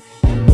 Bye.